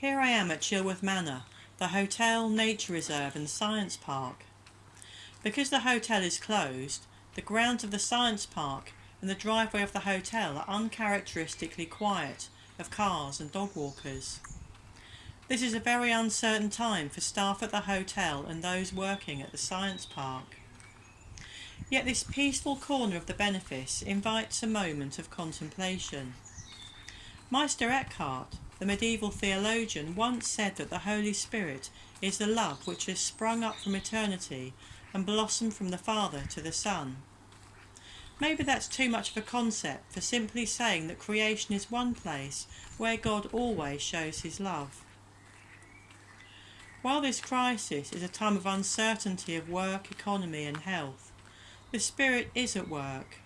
Here I am at Chilworth Manor, the hotel, nature reserve and science park. Because the hotel is closed, the grounds of the science park and the driveway of the hotel are uncharacteristically quiet of cars and dog walkers. This is a very uncertain time for staff at the hotel and those working at the science park. Yet this peaceful corner of the benefice invites a moment of contemplation. Meister Eckhart, the medieval theologian, once said that the Holy Spirit is the love which has sprung up from eternity and blossomed from the Father to the Son. Maybe that's too much of a concept for simply saying that creation is one place where God always shows his love. While this crisis is a time of uncertainty of work, economy and health, the Spirit is at work.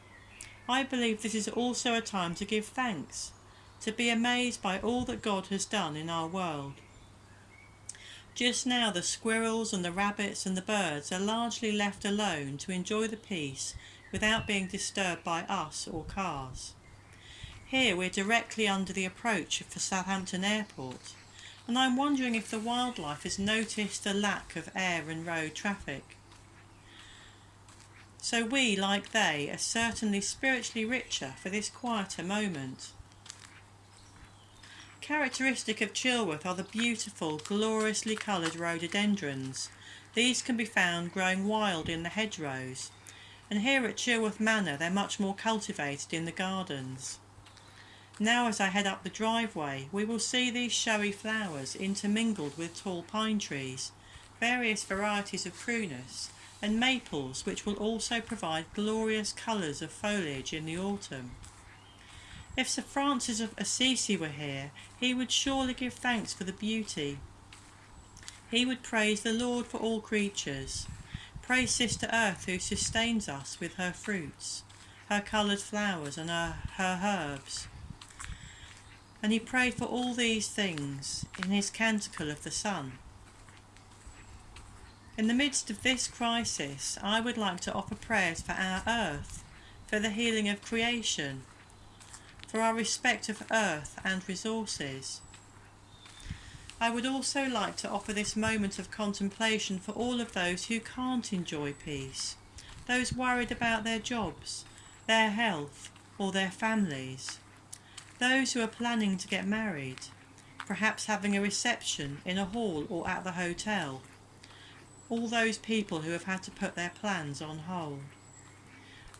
I believe this is also a time to give thanks, to be amazed by all that God has done in our world. Just now the squirrels and the rabbits and the birds are largely left alone to enjoy the peace without being disturbed by us or cars. Here we're directly under the approach for Southampton Airport and I'm wondering if the wildlife has noticed a lack of air and road traffic. So we, like they, are certainly spiritually richer for this quieter moment. Characteristic of Chilworth are the beautiful, gloriously coloured rhododendrons. These can be found growing wild in the hedgerows, and here at Chilworth Manor they're much more cultivated in the gardens. Now as I head up the driveway we will see these showy flowers intermingled with tall pine trees, various varieties of prunus and maples which will also provide glorious colours of foliage in the autumn. If Sir Francis of Assisi were here he would surely give thanks for the beauty. He would praise the Lord for all creatures, praise Sister Earth who sustains us with her fruits, her coloured flowers and her, her herbs and he prayed for all these things in his Canticle of the Sun. In the midst of this crisis, I would like to offer prayers for our earth, for the healing of creation, for our respect of earth and resources. I would also like to offer this moment of contemplation for all of those who can't enjoy peace, those worried about their jobs, their health or their families. Those who are planning to get married, perhaps having a reception in a hall or at the hotel. All those people who have had to put their plans on hold.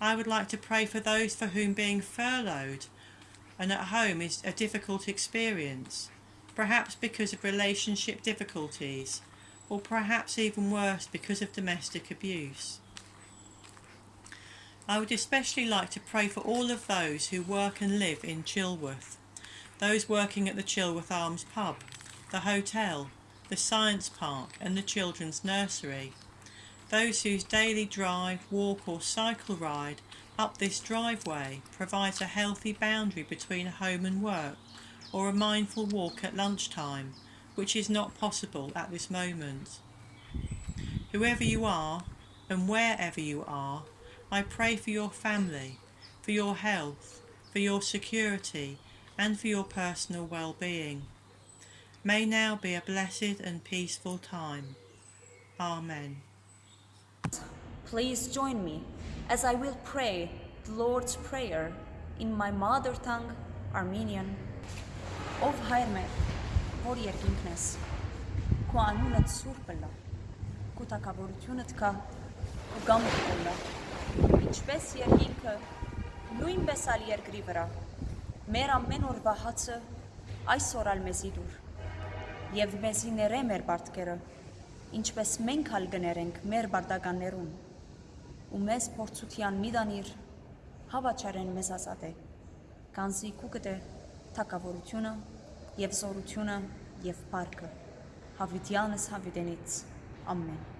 I would like to pray for those for whom being furloughed and at home is a difficult experience, perhaps because of relationship difficulties, or perhaps even worse because of domestic abuse. I would especially like to pray for all of those who work and live in Chilworth, those working at the Chilworth Arms pub, the hotel, the science park and the children's nursery, those whose daily drive, walk or cycle ride up this driveway provides a healthy boundary between home and work or a mindful walk at lunchtime, which is not possible at this moment. Whoever you are and wherever you are, I pray for your family, for your health, for your security and for your personal well-being. May now be a blessed and peaceful time. Amen. Please join me as I will pray the Lord's Prayer in my mother tongue, Armenian. Ով հայր մեր, որ երկինքն ես, քո անունդ սուրբ լա, քո թակավորությունդ կա, քո գամքը լա, ինչպես երկինքը, նույնպես ալ երկրի վրա, մեր ամեն օրվա հացը այսօր ալ մեզի դուր, և մեզի ներե մեր բարտկերը, ինչպես մենք ալ գներենք մեր բարտականներուն, ու մեզ փորձության մի դանիր, հավաչարեն մեզ ազատ է, կանզի կու կտե թակավորությունը և զորությունը և պարկը, հավիտյանս հավիտենից, ամեն։